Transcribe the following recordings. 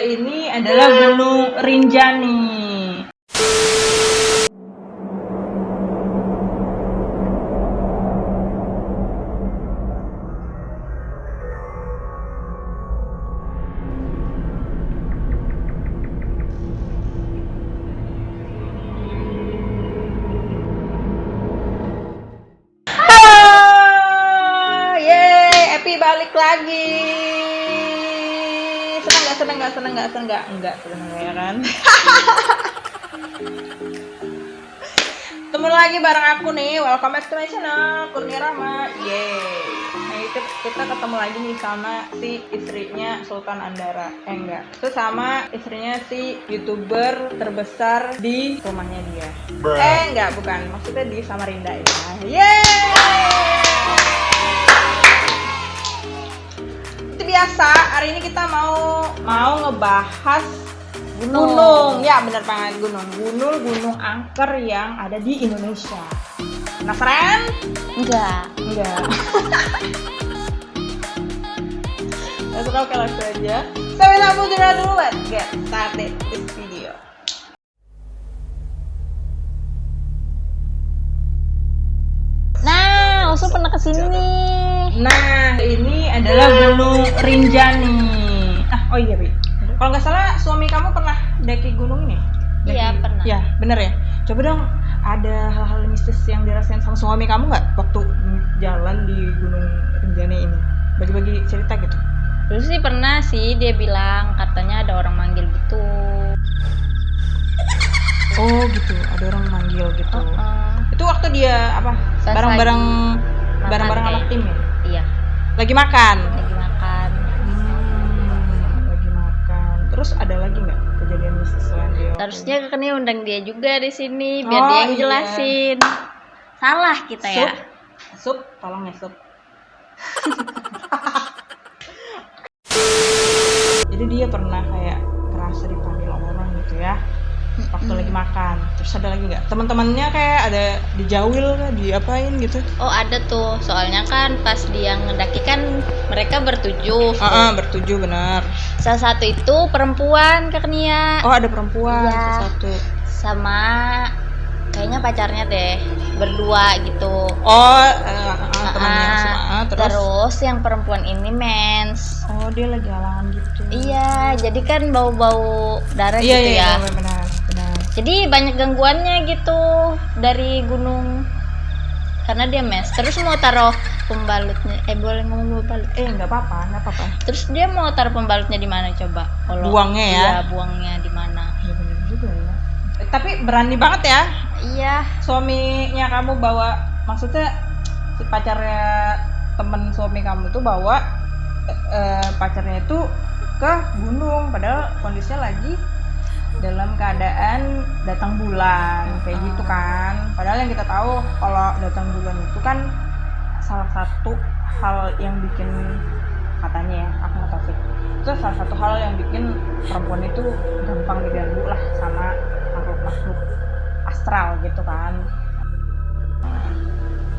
Ini adalah Gunung Rinjani. Enggak, seneng ya kan? Ketemu lagi bareng aku nih, welcome back to my channel, Kurnia Rama, yeay. Nah itu kita ketemu lagi nih sama si istrinya Sultan Andara, eh enggak, itu sama istrinya si youtuber terbesar di rumahnya dia. Bruh. Eh enggak, bukan, maksudnya di Samarinda ya. Yeay! Itu biasa, hari ini kita mau mau ngebahas Gunung. gunung. Ya, benar banget gunung. Gunung gunung angker yang ada di Indonesia. Penasaran? Enggak. Enggak. Langsung oke langsung aja. So without further ado, let's get started this video. Nah, Usul pernah ke sini. Nah, adalah Gunung Rinjani. Ah, oh iya, Bi. Kalau nggak salah suami kamu pernah daki gunung ini? Iya, pernah. Ya, bener ya. Coba dong, ada hal-hal mistis yang dirasain sama suami kamu nggak waktu jalan di Gunung Rinjani ini? Bagi-bagi cerita gitu. Dulu sih pernah sih dia bilang katanya ada orang manggil gitu. Oh gitu, ada orang manggil gitu. Heeh. Itu waktu dia apa? Bareng-bareng makan anak tim ya? Lagi makan. lagi makan. Hmm, lagi makan. Terus ada lagi nggak kejadian mistis waktu Harusnya kan ini undang dia juga di sini biar Oh, dia yang iya. jelasin. Salah kita Sup, ya. sup, tolong ya sup. Jadi dia pernah kayak waktu lagi makan. Terus ada lagi nggak? Teman-temannya kayak ada dijauil kah, diapain gitu? Oh ada tuh, soalnya kan pas dia ngedaki kan mereka bertujuh. Ah, ah, bertujuh benar. Salah satu itu perempuan Kak Nia. Oh ada perempuan Iya. satu. sama kayaknya pacarnya deh berdua gitu Oh eh, ah, temannya Ah, semua. Ah, terus? terus yang perempuan ini mens Oh dia lagi halangan gitu. iya jadi kan bau-bau darah Iya gitu iya ya benar. Jadi banyak gangguannya gitu dari gunung. Karena dia mes. Terus mau taruh pembalutnya. Eh boleh ngomong pembalut Eh nggak apa-apa nggak apa-apa. terus dia mau taruh pembalutnya di mana coba? Kalau Buangnya ya? iya buangnya di mana? Iya benar juga ya. Eh, Tapi berani banget ya. Iya. Suaminya kamu bawa maksudnya si pacarnya temen suami kamu tuh bawa eh, eh, pacarnya itu ke gunung. Padahal kondisinya lagi dalam keadaan datang bulan kayak gitu kan padahal yang kita tahu kalau datang bulan itu kan salah satu hal yang bikin katanya ya aku nggak tahu sih itu salah satu hal yang bikin perempuan itu gampang diganggu lah sama makhluk-makhluk astral gitu kan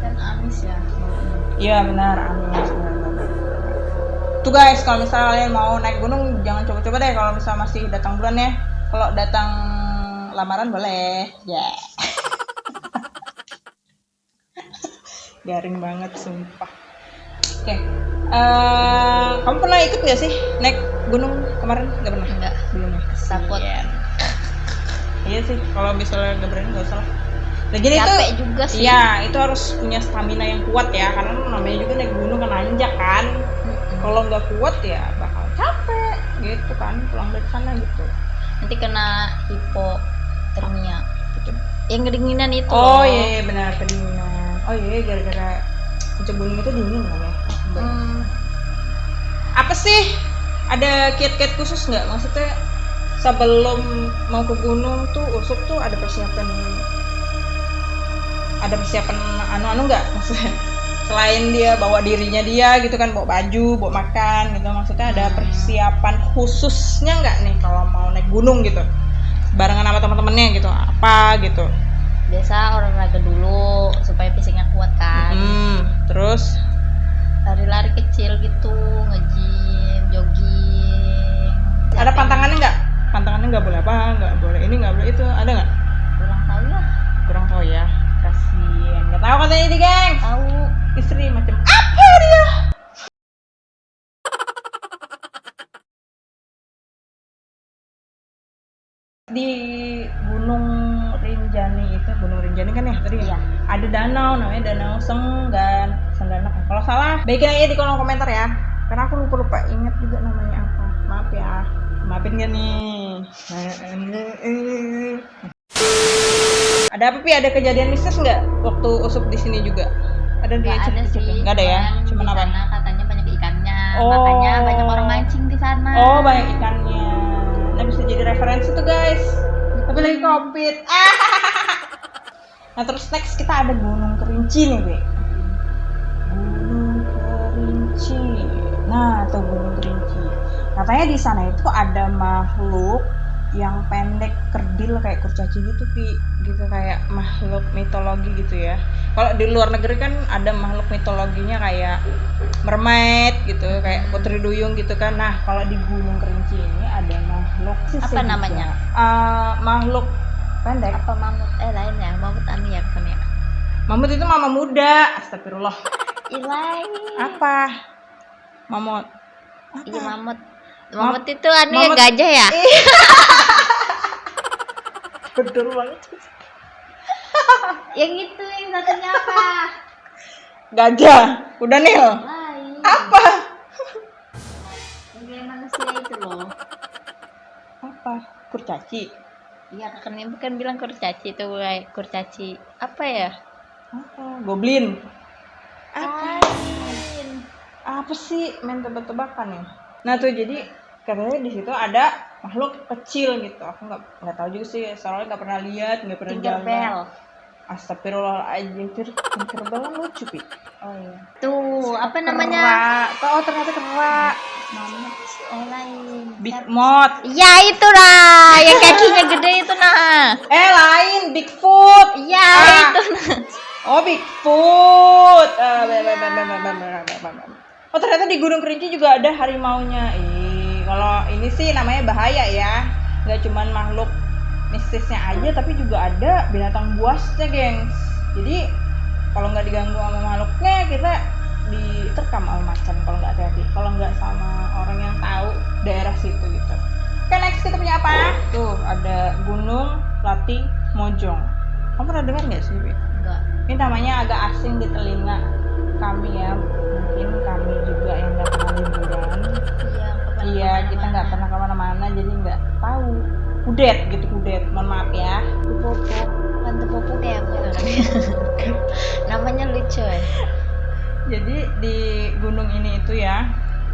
dan amis ya Iya benar, benar-benar. Tuh guys, kalau misalnya kalian mau naik gunung, jangan coba-coba deh kalau misalnya masih datang bulan ya. Kalau datang lamaran boleh, ya. Garing banget, sumpah. Oke, eh, kamu pernah ikut nggak sih naik gunung kemarin? Nggak pernah? enggak Belum ya. takut Iya. Iya sih, kalau misalnya nggak berani nggak usah lah. Lagian itu capek juga sih Iya, itu harus punya stamina yang kuat ya, karena namanya juga naik gunung kan nanjak kan. Kalau nggak kuat ya bakal capek gitu kan, pulang dari sana gitu. Nanti kena hipotermia gitu yang kedinginan itu Oh loh. iya, iya benar kedinginan. Oh iya, gara-gara puncak gunung itu dingin kan ya. Hmm, Apa sih? Ada kiat-kiat khusus nggak? Maksudnya sebelum mau ke gunung tuh usuk tuh ada persiapan ada persiapan anu-anu nggak maksudnya selain dia bawa dirinya dia gitu kan bawa baju bawa makan gitu. Maksudnya ada Hmm. persiapan khususnya nggak nih kalau mau naik gunung gitu? Barengan sama teman-temannya gitu apa gitu? Biasa olahraga dulu supaya fisiknya kuat kan. Hmm, di Gunung Rinjani itu Gunung Rinjani kan ya tadi ya? Iya. ada danau namanya Danau Senggan Sengganak kalau salah baikin aja di kolom komentar ya. Karena aku lupa lupa ingat juga namanya apa. Maaf ya. Maafin gak nih? Ada apa pi? Ada kejadian mistis nggak waktu usup di sini juga? Ada di nggak ada sih. Nggak ada ya? Di apa? katanya banyak ikannya. Oh. makanya banyak orang mancing di sana. Oh banyak ikannya. Jadi referensi tuh guys. Tapi lagi covid. Nah terus next kita ada Gunung Kerinci nih Be. Gunung Kerinci. Nah tuh Gunung Kerinci. Katanya di sana itu ada makhluk yang pendek kerdil kayak kurcaci gitu pi. Gitu kayak makhluk mitologi gitu ya. Kalau di luar negeri kan ada makhluk mitologinya kayak mermaid gitu kayak putri duyung gitu kan. Nah kalau di gunung kerinci ini ada makhluk Apa namanya? Eh, makhluk pendek. Apa mamut eh lain ya mamut ya kan ya? Mamut itu mama muda astagfirullah. Ilai apa? Mamut. Iya mamut. Mam- mamut itu anu ya gajah ya? Betul banget. Yang itu yang satunya apa? Gajah. Udah lain. Apa? Yang kayak manusia itu loh. Apa? Kurcaci? Iya kan ini bukan bilang kurcaci itu kayak kurcaci apa ya? Apa? Goblin. Apa? Lain. Apa sih? Main tebak-tebakan ya? Nah tuh jadi katanya di situ ada makhluk kecil gitu aku nggak nggak tahu juga sih soalnya nggak pernah lihat nggak pernah jalan bell. Astagfirullahaladzim, banget lucu, Pi. Oh iya. Tuh, apa namanya? Kera. Oh, ternyata kera. Namanya lain. Big Mod. Ya, itulah. Yang kakinya gede itu nah. Eh, lain. Bigfoot. Ya, ah. itu nah. Oh, Bigfoot. Ah, ya. Oh, ternyata di Gunung Kerinci juga ada harimaunya. Ih kalau ini sih namanya bahaya ya. Nggak cuman makhluk mistisnya aja tapi juga ada binatang buasnya gengs. Jadi kalau nggak diganggu sama makhluknya kita diterkam sama macan kalau nggak hati-hati. Kalau nggak sama orang yang tahu daerah situ gitu. Oke next kita punya apa? Tuh ada Gunung Lati Mojong. Kamu pernah dengar nggak sih enggak ini namanya agak asing di telinga kami ya. Mungkin kami juga kudet gitu kudet. Mohon maaf ya. Popo tante popo kayak apa namanya lucu ya jadi di gunung ini itu ya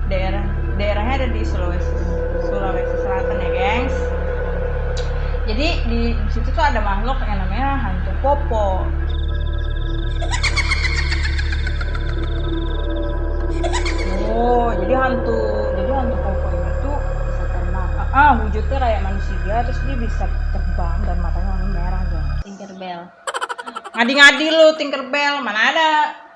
daerah daerahnya ada di Sulawesi Sulawesi Selatan ya gengs. Jadi di, di situ tuh ada makhluk yang namanya hantu popo. Oh jadi hantu jadi hantu popo ini tuh bisa ah, ah, wujudnya kayak manusia terus dia bisa terbang dan matanya warna merah gengs Tinkerbell ngadi-ngadi lu Tinkerbell mana ada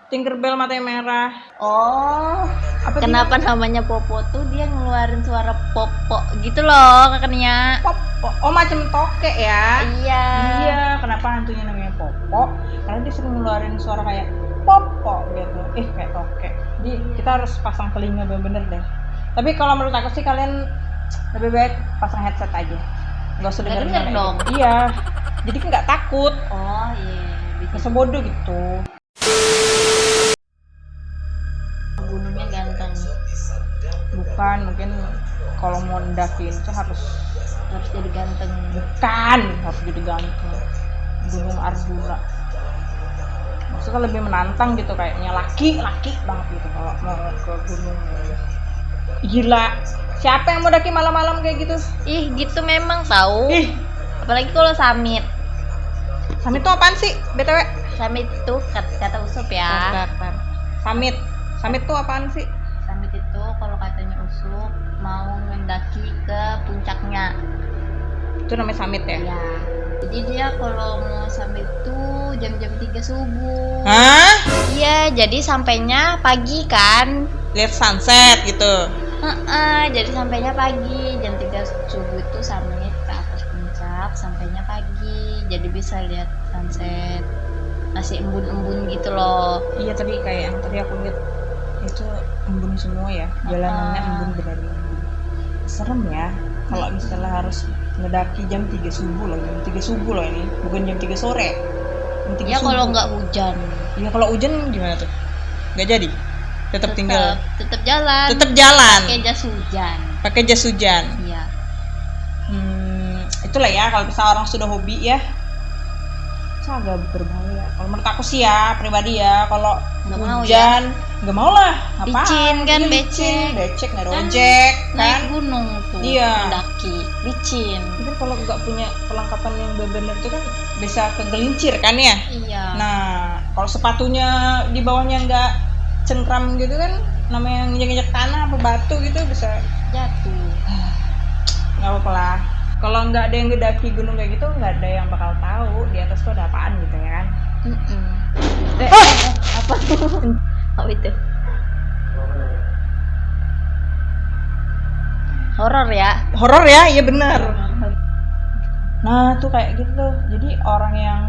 Tinkerbell matanya merah oh apa kenapa namanya popo tuh dia ngeluarin suara popo gitu loh kakaknya Popo. Oh macam tokek ya? iya Iya. Kenapa hantunya namanya Popo? Karena dia sering ngeluarin suara kayak Popo gitu. Eh kayak tokek. Jadi kita harus pasang telinga bener-bener deh. Tapi kalau menurut aku sih kalian lebih baik pasang headset aja. Gak usah Nggak denger denger dong. Iya. Jadi kan nggak takut. oh iya. Gak bisa bodoh gitu. gunungnya ganteng. Bukan mungkin kalau mau ndakin itu harus harus jadi ganteng. Bukan harus jadi ganteng. Gunung Arjuna maksudnya lebih menantang gitu kayaknya. Laki laki banget gitu kalau mau ke gunung. Gila siapa yang mau daki malam-malam kayak gitu? Ih gitu memang tahu ih. Apalagi kalau summit summit itu apaan sih btw summit itu kata, kata usup ya. Summit summit itu apaan sih? Summit itu kalau katanya usup mau mendaki ke puncaknya. Itu namanya summit ya? Ya jadi dia kalau mau summit itu jam-jam 3 subuh. Hah? Iya jadi sampainya pagi kan. Lihat sunset gitu Heeh, jadi sampainya pagi jam 3 dia subuh itu summit ke atas puncak sampainya pagi. Jadi bisa lihat sunset masih embun-embun gitu loh. Iya tadi kayak yang tadi aku lihat itu embun semua ya. Jalanannya Ah. embun benar embun serem ya kalau misalnya harus ngedaki jam 3 subuh loh jam 3 subuh loh ini. Bukan jam 3 sore jam 3 ya kalau nggak hujan. Iya kalau hujan gimana tuh? Gak jadi. Tetap tinggal. tetap jalan Tetap jalan. pakai jas hujan Pakai jas hujan. iya Hmm, itulah ya kalau misalnya orang sudah hobi ya. Itu agak berbahaya. Kalau menurut aku sih ya pribadi ya kalau Nggak mau ya. hujan nggak mau lah. Apaan? Licin kan, Iya, becek. licin, becek nggak ada Kan ojek naik kan. gunung tuh Iya. mendaki licin Mungkin kalau nggak punya perlengkapan yang benar-benar itu kan bisa kegelincir kan ya. iya Nah, kalau sepatunya di bawahnya nggak cengkram gitu kan, namanya nginjek-nginjek tanah apa batu gitu bisa jatuh nggak apa-apa lah. Kalau nggak ada yang ngedaki gunung kayak gitu, nggak ada yang bakal tahu di atas tuh ada apaan gitu ya kan. Mm-mm. Eh, Ah! eh, eh, apa tuh apa itu horor ya Horor ya, iya benar. Nah, tuh kayak gitu tuh. Jadi orang yang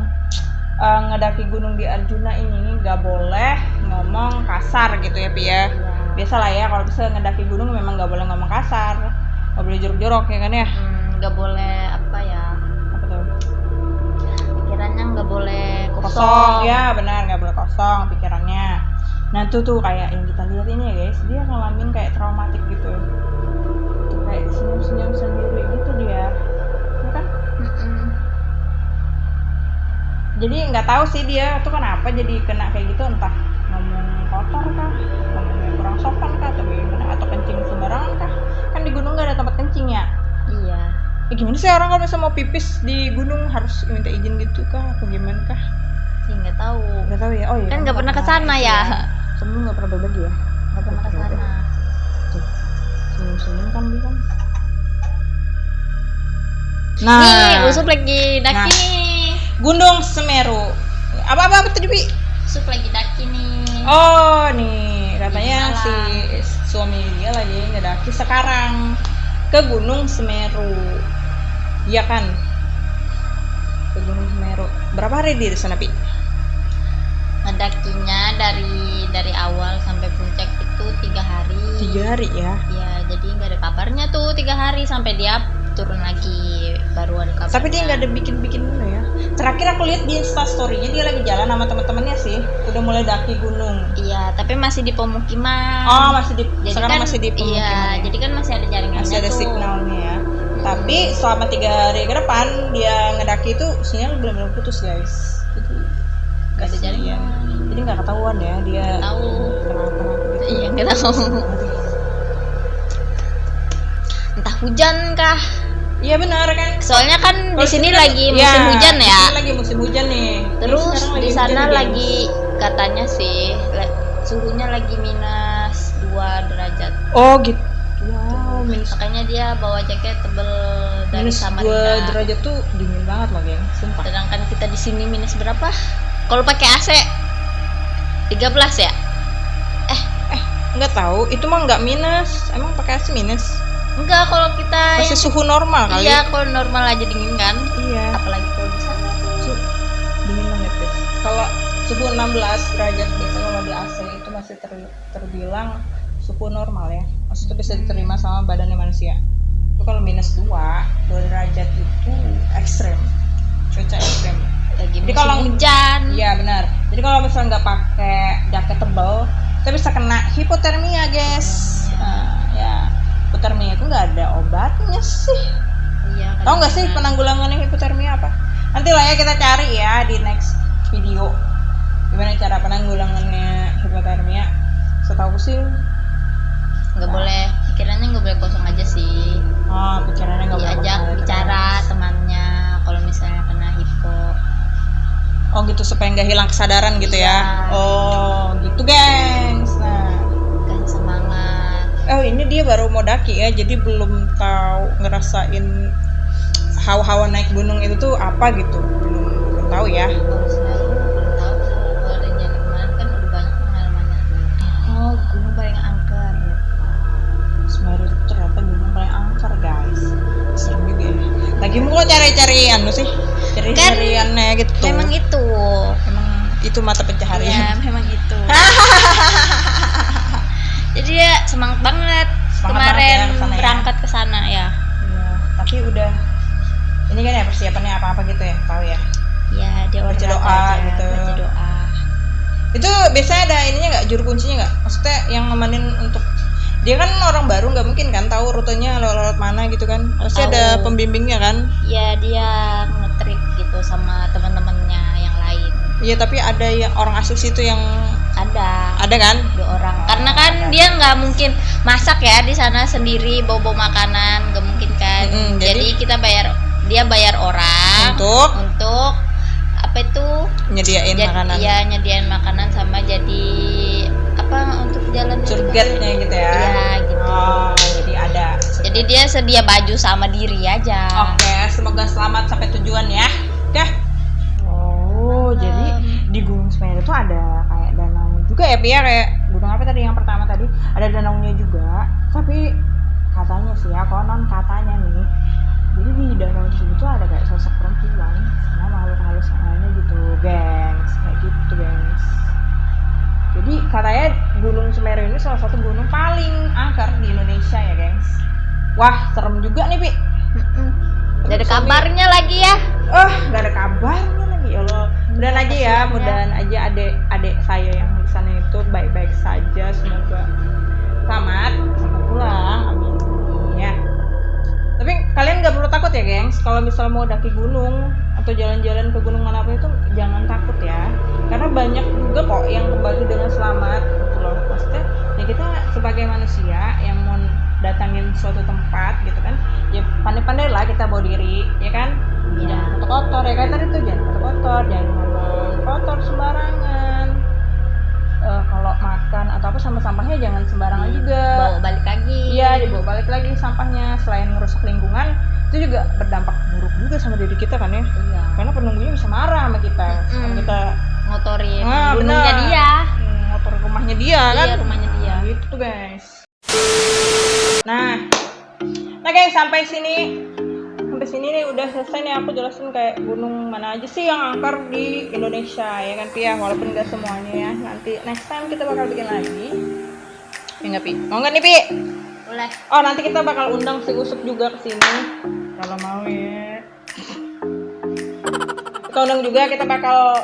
eh, ngedaki gunung di Arjuna ini nggak boleh ngomong kasar gitu ya, Pi ya. Biasalah ya kalau bisa ngedaki gunung memang nggak boleh ngomong kasar. Nggak boleh jorok-jorok ya kan ya. Hmm, nggak boleh apa ya Apa tuh? pikirannya nggak boleh kosong, kosong ya benar nggak boleh kosong pikirannya nah itu tuh kayak yang kita lihat ini ya guys dia ngalamin kayak traumatik gitu kayak senyum senyum sendiri gitu dia jadi nggak tahu sih dia tuh kenapa jadi kena kayak gitu entah ngomong kotor kah ngomongnya kurang sopan kah atau gimana atau kencing sembarangan kah. Kan di gunung nggak ada tempat kencing ya? Iya. Ya gimana sih orang kalau misalnya mau pipis di gunung harus minta izin gitu kah atau gimana kah? Sih nggak tahu. Nggak tahu ya? Oh iya. Kan nggak pernah ke sana ya. Sebelum nggak pernah berbagi ya? Nggak pernah ke sana. Tuh, senyum-senyum kan dia kan. nih Nah, Usup lagi. Daki. Nah. nih Gunung Semeru. Apa-apa apa tadi, Bi? Usup lagi daki nih Oh, nih katanya si suami dia lagi ngedaki sekarang ke Gunung Semeru. Iya kan? Ke Gunung Semeru. Berapa hari di sana, Pi? ngedakinya dari dari awal sampai puncak itu tiga hari Tiga hari ya. ya jadi nggak ada kabarnya tuh tiga hari sampai dia turun lagi baru ada kabar Tapi dia nggak ada bikin-bikin dulu ya. Terakhir aku lihat di Insta story-nya dia lagi jalan sama teman-temannya sih. Udah mulai daki gunung. iya tapi masih di pemukiman Oh, masih di jadi sekarang kan, masih di pemukiman. iya ya? jadi kan masih ada jaringannya masih ada tuh. signalnya ya. Tapi selama tiga hari ke depan dia ngedaki itu sinyal benar-benar putus guys. Jadi nggak ada jaringan Jadi nggak ketahuan ya dia tahu kenapa-kenapa gitu. iya nggak tahu entah hujan kah Iya benar kan. soalnya kan di Kalau sini lagi ya, musim hujan di ya sini lagi musim hujan nih. Terus di hujan sana lagi katanya sih suhunya lagi minus 2 derajat Oh gitu. Wow, minus makanya dia bawa jaket tebel dari minus Samarinda dua derajat tuh dingin banget loh geng. Sumpah. sedangkan kita di sini minus berapa kalau pakai AC 13 ya Nggak tahu, itu mah nggak minus. Emang pakai AC minus? Enggak kalau kita Masih suhu normal kali. iya kalau normal aja dingin kan Iya. apalagi kalau di sana dingin banget guys. Kalau suhu 16 derajat gitu kalau di AC itu masih ter- terbilang suhu normal ya. Maksudnya bisa diterima sama badannya manusia. Itu kalau minus 2, 2 derajat itu ekstrem. Cuaca ekstrem. lagi Jadi kalau- hujan Iya benar. Jadi kalau misalnya nggak pakai jaket tebal, kita bisa kena hipotermia guys. Nah, ya hipotermia itu nggak ada obatnya sih. iya Tahu nggak sih penanggulangan hipotermia apa? Nanti lah ya kita cari ya di next video. Gimana cara penanggulangannya hipotermia? Setahu sih, nggak boleh pikirannya nggak boleh kosong aja sih ah pikirannya nggak boleh diajak bicara temannya kalau misalnya kena hipo Oh gitu supaya nggak hilang kesadaran gitu ya? Iya. Oh gitu gengs. Dia baru mau daki ya, jadi belum tahu ngerasain hawa-hawa naik gunung itu tuh apa gitu, belum belum tahu ya. kan oh gunung paling angker. Semeru itu ternyata gunung paling angker guys. lagi mau cari-cari anu sih? Cari-cariannya gitu. memang itu. Emang itu mata ya pencaharian memang itu. Jadi ya semangat banget kemarin ya ke sana ya. berangkat ke sana ya. Iya, tapi udah ini kan ya persiapannya apa-apa gitu ya tahu ya ya dia Baca doa aja, gitu. baca doa. Itu biasanya ada ininya nggak juru kuncinya nggak? Maksudnya yang nemenin untuk dia kan orang baru nggak mungkin kan tahu rutenya lewat-lewat mana gitu kan? Pasti ada pembimbingnya kan? Ya dia ngetrik gitu sama teman-temannya yang lain. Iya tapi ada yang orang asus itu yang ada. Ada kan? Dua orang. Karena kan dia nggak mungkin masak ya di sana sendiri bawa makanan nggak mungkin kan. Mm-mm, jadi, jadi- kita bayar dia bayar orang untuk? untuk apa itu? Nyediain Jad- makanan. iya nyediain makanan sama jadi apa untuk jalan surgetnya gitu ya? Iya, gitu. oh jadi ada jadi dia sedia baju sama diri aja. Oke semoga selamat sampai tujuan ya. Oke oh jadi di Gunung Semeru itu ada kayak danau. Juga ya Pia kayak gunung apa tadi yang pertama tadi ada danaunya juga. Tapi katanya sih ya konon katanya nih jadi di danau tersebut tuh ada kayak sosok perempuan sama makhluk halus yang lainnya gitu gengs kayak gitu gengs. Jadi katanya Gunung Semeru ini salah satu gunung paling angker di Indonesia ya gengs. Wah serem juga nih Pi. Nggak ada kabarnya lagi ya. Oh, nggak ada kabarnya ya Allah. Mudahan aja ya, ya. mudahan aja adik-adik saya yang di sana itu baik-baik saja. Semoga selamat sampai pulang. Amin. Ya. Tapi kalian nggak perlu takut ya, gengs. Kalau misal mau daki gunung atau jalan-jalan ke gunung mana pun itu jangan takut ya. Karena banyak juga kok yang kembali dengan selamat gitu loh. Maksudnya ya kita sebagai manusia yang mau datangin suatu tempat gitu kan ya pandai-pandai lah kita bawa diri ya kan? Iya. jangan kotor-kotor ya kan? Tadi tuh jangan kotor-kotor jangan ngomong kotor sembarangan. Eh, kalau makan atau apa sampah-sampahnya jangan sembarangan juga. Bawa balik lagi. Iya dibawa balik lagi sampahnya. Selain merusak lingkungan itu juga berdampak buruk juga sama diri kita kan ya? Iya. Karena penunggunya bisa marah sama kita. Kalau kita ngotorin Ah, gunungnya benar. dia. Hmm, motor rumahnya dia kan? iya rumahnya dia. Nah, gitu tuh guys nah. Nah guys sampai sini. Sampai sini nih udah selesai nih. Aku jelasin kayak gunung mana aja sih yang angker di Indonesia ya kan Pia? Walaupun gak semuanya ya. Nanti next time kita bakal bikin lagi. Ya nggak Pi? Mau nggak nih Pi? Boleh. Oh nanti kita bakal undang si Usuk juga ke sini. Kalau mau ya. Kita undang juga kita bakal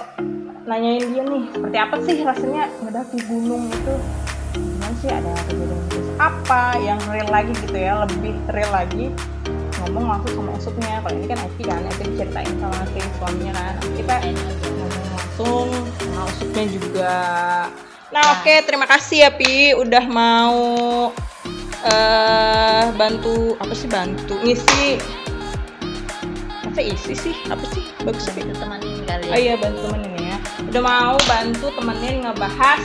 nanyain dia nih seperti apa sih rasanya ngedaki gunung itu? Gimana sih ada apa yang real lagi gitu ya lebih real lagi. Ngomong langsung sama usupnya kalau ini kan Eki kan Eki diceritain sama si suaminya kan. Nanti kita ngomong langsung sama usupnya juga. Nah oke terima kasih ya Pi udah mau eh bantu apa sih bantu ngisi. Masa isi sih? Apa sih? Bagus sih kita temanin kali Oh iya bantu temenin ya. Udah mau bantu temenin ngebahas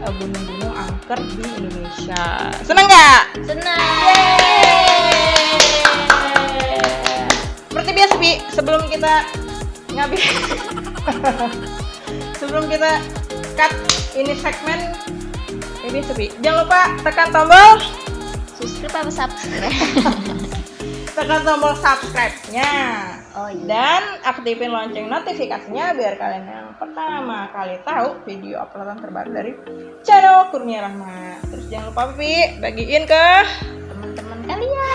eh, gunung-gunung angker di Indonesia. Seneng nggak? senang Seperti biasa Pi, sebelum kita ngabis sebelum kita cut ini segmen ya biasa Pi. Jangan lupa tekan tombol subscribe apa subscribe tekan tombol subscribe-nya. Oh iya. Dan aktifin lonceng notifikasinya biar kalian yang pertama kali tahu video uploadan terbaru dari channel Kurnia Rahma. Terus jangan lupa Pi, bagiin ke teman-teman kalian.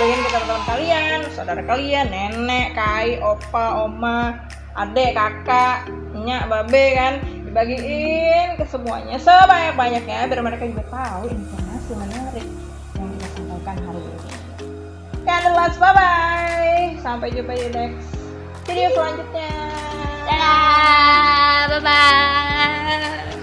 Bagiin ke teman-teman kalian, saudara kalian, nenek, kai, opa, oma, adek, kakak, nyak, babe kan. Dibagiin ke semuanya sebanyak-banyaknya biar mereka juga tahu informasi menarik sekian dulu bye bye sampai jumpa di next video selanjutnya. Dadah. Bye bye